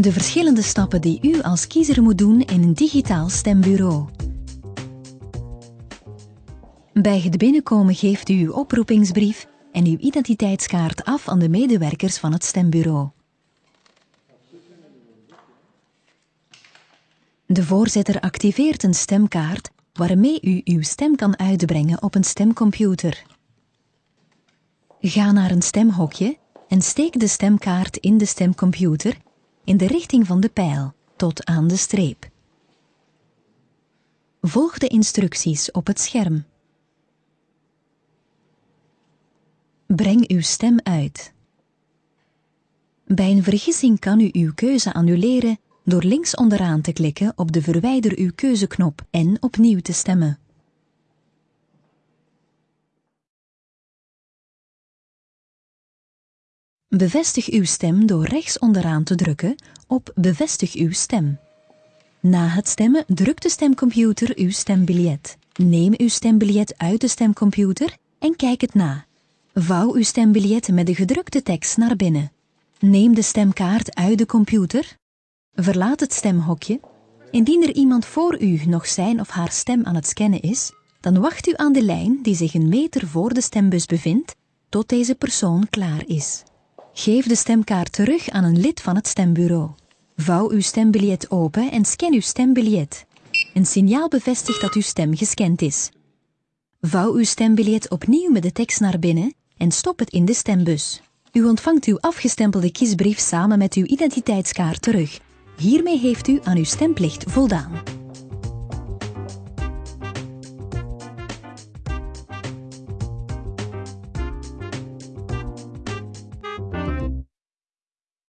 De verschillende stappen die u als kiezer moet doen in een digitaal stembureau. Bij het binnenkomen geeft u uw oproepingsbrief en uw identiteitskaart af aan de medewerkers van het stembureau. De voorzitter activeert een stemkaart waarmee u uw stem kan uitbrengen op een stemcomputer. Ga naar een stemhokje en steek de stemkaart in de stemcomputer in de richting van de pijl tot aan de streep. Volg de instructies op het scherm. Breng uw stem uit. Bij een vergissing kan u uw keuze annuleren door links onderaan te klikken op de Verwijder uw keuzeknop en opnieuw te stemmen. Bevestig uw stem door rechts onderaan te drukken op Bevestig uw stem. Na het stemmen drukt de stemcomputer uw stembiljet. Neem uw stembiljet uit de stemcomputer en kijk het na. Vouw uw stembiljet met de gedrukte tekst naar binnen. Neem de stemkaart uit de computer. Verlaat het stemhokje. Indien er iemand voor u nog zijn of haar stem aan het scannen is, dan wacht u aan de lijn die zich een meter voor de stembus bevindt, tot deze persoon klaar is. Geef de stemkaart terug aan een lid van het stembureau. Vouw uw stembiljet open en scan uw stembiljet. Een signaal bevestigt dat uw stem gescand is. Vouw uw stembiljet opnieuw met de tekst naar binnen en stop het in de stembus. U ontvangt uw afgestempelde kiesbrief samen met uw identiteitskaart terug. Hiermee heeft u aan uw stemplicht voldaan.